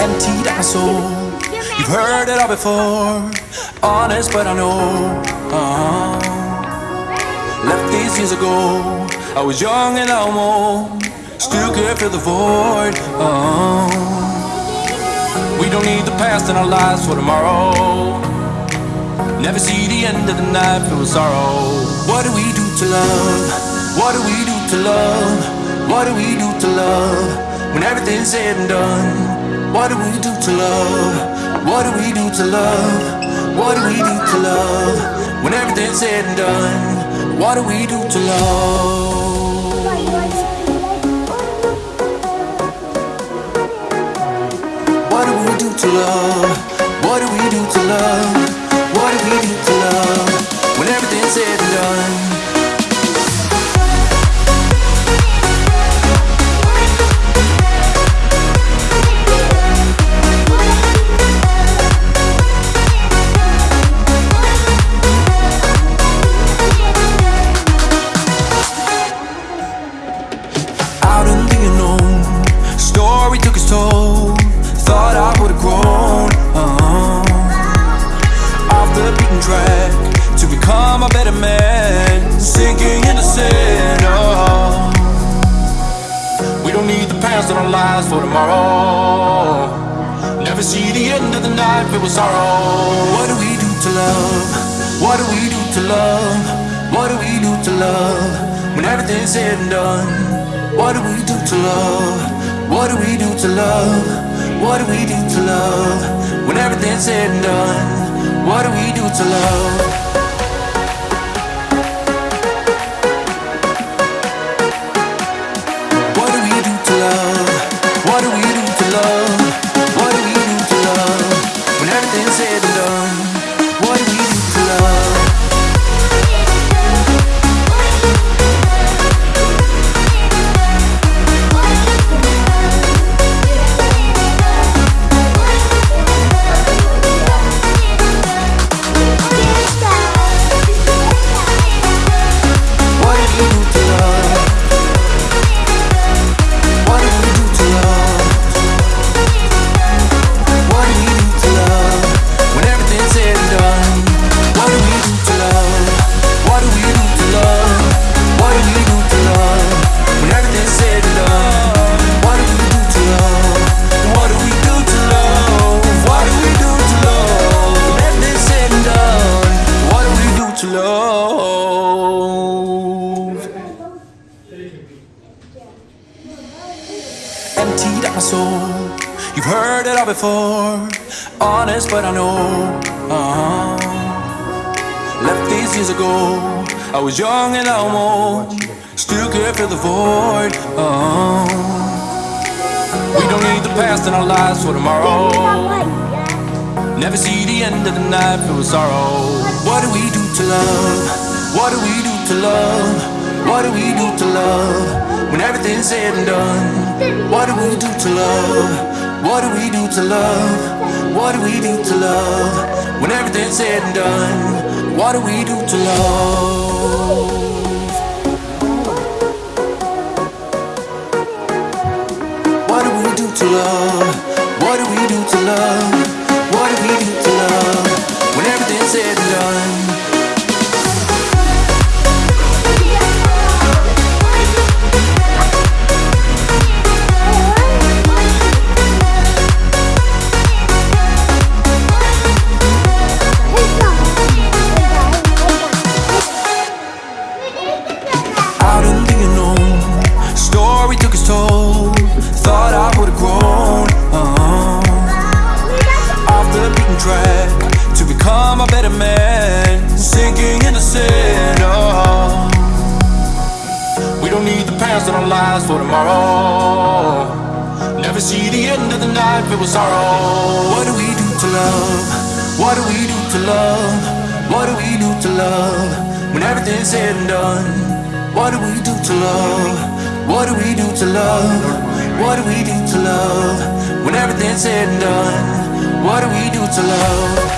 emptied out my soul. You've heard it all before, honest, but I know. uh Left these years ago, I was young and I'm old still could fill the void. uh We don't need the past in our lives for tomorrow. Never see the end of the night filled with sorrow. What do we do to love? What do we do to love? What do we do to love? When everything's said and done, what do we do to love? What do we do to love? What do we do to love? When everything's said and done, what do we do to love? What do we do to love? What do we do to love? What do we do to love? When everything's said and done. Become a better man. Sinking into sin. Oh. We don't need the past in our lives for tomorrow. Never see the end of the night filled with sorrow. What do we do to love? What do we do to love? What do we do to love? When everything's said and done. What do we do to love? What do we do to love? What do we do to love? When everything's said and done. What do we do to love? Said and done, what we do to love? To love? emptied out my soul. You've heard it all before, honest, but I know. uh Left these years ago, I was young and I almost still could fill the void. uh We don't need the past in our lives for tomorrow. Never see the end of the night filled with sorrow. What do we do to love? What do we do to love? What do we do to love? When everything's said and done, what do we do to love? What do we do to love? What do we do to love? When everything's said and done, what do we do to love? Become a better man. Sinking into sin. Oh. We don't need the past in our lives for tomorrow. Never see the end of the night filled with sorrow. What do we do to love? What do we do to love? What do we do to love? When everything's said and done. What do we do to love? What do we do to love? What do we do to love? When everything's said and done. What do we do to love?